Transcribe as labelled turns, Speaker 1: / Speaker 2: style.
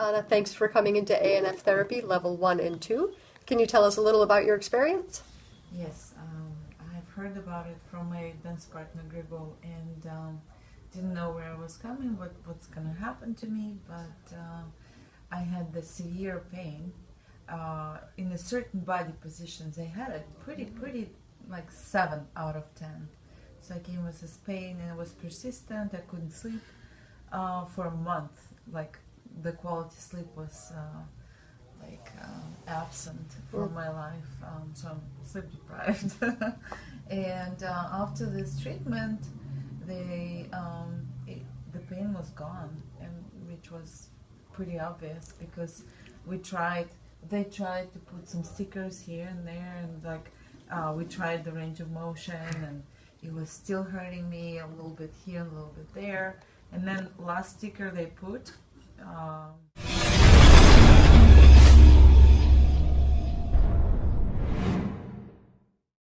Speaker 1: Donna, thanks for coming into ANF therapy level one and two. Can you tell us a little about your experience?
Speaker 2: Yes, um, I've heard about it from my dance partner Grego and um, didn't know where I was coming, what what's gonna happen to me, but uh, I had the severe pain uh, in a certain body positions. I had it pretty, pretty like seven out of ten. So I came with this pain and it was persistent. I couldn't sleep uh, for a month. Like the quality sleep was uh, like um, absent from my life. Um, so I'm sleep deprived. and uh, after this treatment, the um, it, the pain was gone, and which was pretty obvious because we tried. They tried to put some stickers here and there, and like uh, we tried the range of motion, and it was still hurting me a little bit here, a little bit there. And then last sticker they put. Um,